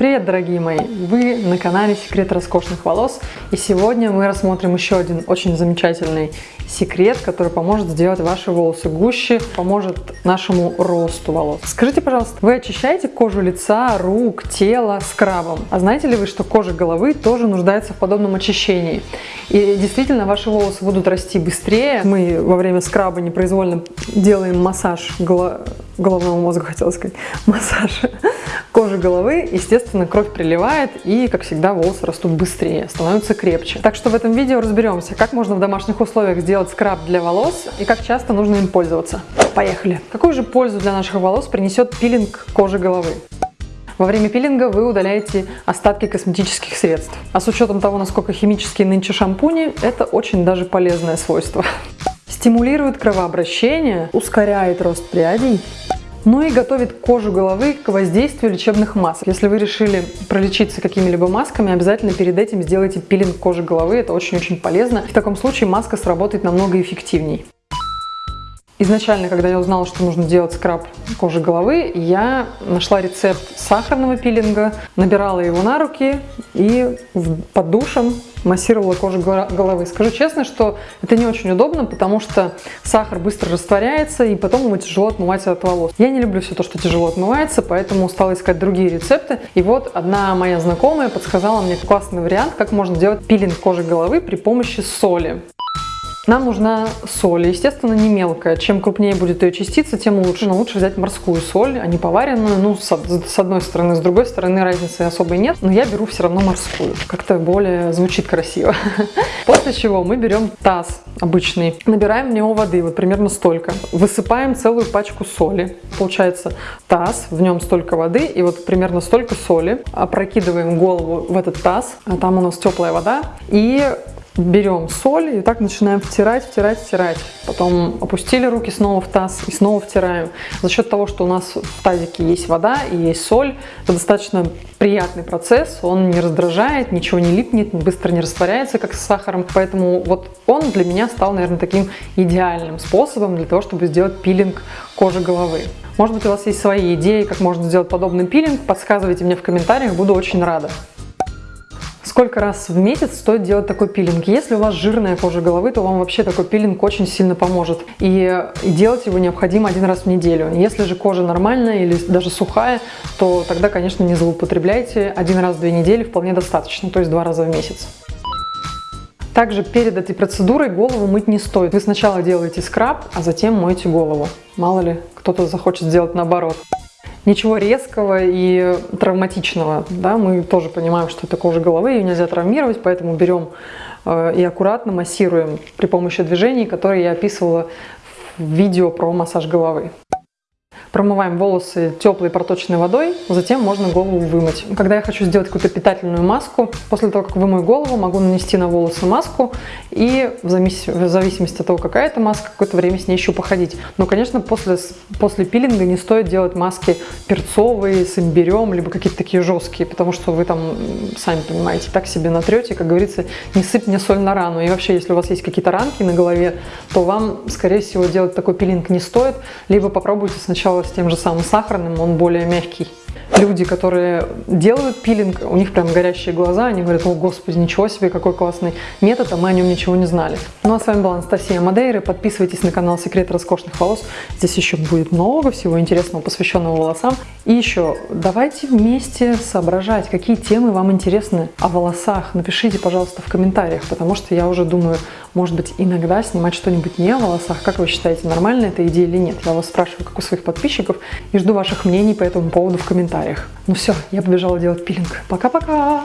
Привет, дорогие мои! Вы на канале Секрет роскошных волос. И сегодня мы рассмотрим еще один очень замечательный секрет, который поможет сделать ваши волосы гуще, поможет нашему росту волос. Скажите, пожалуйста, вы очищаете кожу лица, рук, тела скрабом? А знаете ли вы, что кожа головы тоже нуждается в подобном очищении? И действительно, ваши волосы будут расти быстрее. Мы во время скраба непроизвольно делаем массаж головного мозга, хотела сказать, массаж кожи головы, естественно, кровь приливает и, как всегда, волосы растут быстрее, становятся крепче. Так что в этом видео разберемся, как можно в домашних условиях сделать скраб для волос и как часто нужно им пользоваться. Поехали! Какую же пользу для наших волос принесет пилинг кожи головы? Во время пилинга вы удаляете остатки косметических средств. А с учетом того, насколько химические нынче шампуни, это очень даже полезное свойство. Стимулирует кровообращение, ускоряет рост прядей, ну и готовит кожу головы к воздействию лечебных масок. Если вы решили пролечиться какими-либо масками, обязательно перед этим сделайте пилинг кожи головы. Это очень-очень полезно. В таком случае маска сработает намного эффективнее. Изначально, когда я узнала, что нужно делать скраб кожи головы, я нашла рецепт сахарного пилинга, набирала его на руки и под душем массировала кожу головы. Скажу честно, что это не очень удобно, потому что сахар быстро растворяется, и потом его тяжело отмывать от волос. Я не люблю все то, что тяжело отмывается, поэтому стала искать другие рецепты. И вот одна моя знакомая подсказала мне классный вариант, как можно делать пилинг кожи головы при помощи соли. Нам нужна соль, естественно, не мелкая. Чем крупнее будет ее частица, тем лучше. Но лучше взять морскую соль, а не поваренную. Ну, с, одной стороны, с другой стороны разницы особой нет. Но я беру все равно морскую. Как-то более звучит красиво. После чего мы берем таз обычный, набираем в него воды, вот примерно столько. Высыпаем целую пачку соли. Получается таз, в нем столько воды и вот примерно столько соли. Опрокидываем голову в этот таз, а там у нас теплая вода. И берем соль и так начинаем втирать, втирать, втирать. Потом опустили руки снова в таз и снова втираем. За счет того, что у нас в тазике есть вода и есть соль, это достаточно приятный процесс, он не раздражает, ничего не липнет, быстро не растворяется, как с сахаром. Поэтому вот он для меня стал, наверное, таким идеальным способом для того, чтобы сделать пилинг кожи головы. Может быть, у вас есть свои идеи, как можно сделать подобный пилинг, подсказывайте мне в комментариях, буду очень рада. Сколько раз в месяц стоит делать такой пилинг? Если у вас жирная кожа головы, то вам вообще такой пилинг очень сильно поможет. И делать его необходимо один раз в неделю. Если же кожа нормальная или даже сухая, то тогда, конечно, не злоупотребляйте. Один раз в две недели вполне достаточно, то есть два раза в месяц. Также перед этой процедурой голову мыть не стоит. Вы сначала делаете скраб, а затем моете голову. Мало ли, кто-то захочет сделать наоборот ничего резкого и травматичного. Да? Мы тоже понимаем, что это кожа головы, ее нельзя травмировать, поэтому берем э, и аккуратно массируем при помощи движений, которые я описывала в видео про массаж головы. Промываем волосы теплой проточной водой, затем можно голову вымыть. Когда я хочу сделать какую-то питательную маску, после того, как вымою голову, могу нанести на волосы маску и в зависимости от того, какая это маска, какое-то время с ней еще походить. Но, конечно, после, после пилинга не стоит делать маски перцовые, с имбирем, либо какие-то такие жесткие, потому что вы там, сами понимаете, так себе натрете, как говорится, не сыпь мне соль на рану. И вообще, если у вас есть какие-то ранки на голове, то вам, скорее всего, делать такой пилинг не стоит, либо попробуйте сначала с тем же самым сахарным, он более мягкий. Люди, которые делают пилинг, у них прям горящие глаза, они говорят, о господи, ничего себе, какой классный метод, а мы о нем ничего не знали. Ну а с вами была Анастасия Мадейра, подписывайтесь на канал Секрет роскошных волос, здесь еще будет много всего интересного, посвященного волосам. И еще, давайте вместе соображать, какие темы вам интересны о волосах, напишите, пожалуйста, в комментариях, потому что я уже думаю, может быть, иногда снимать что-нибудь не о волосах, как вы считаете, нормально это идея или нет? Я вас спрашиваю, как у своих подписчиков, и жду ваших мнений по этому поводу в комментариях. Ну все, я побежала делать пилинг. Пока-пока!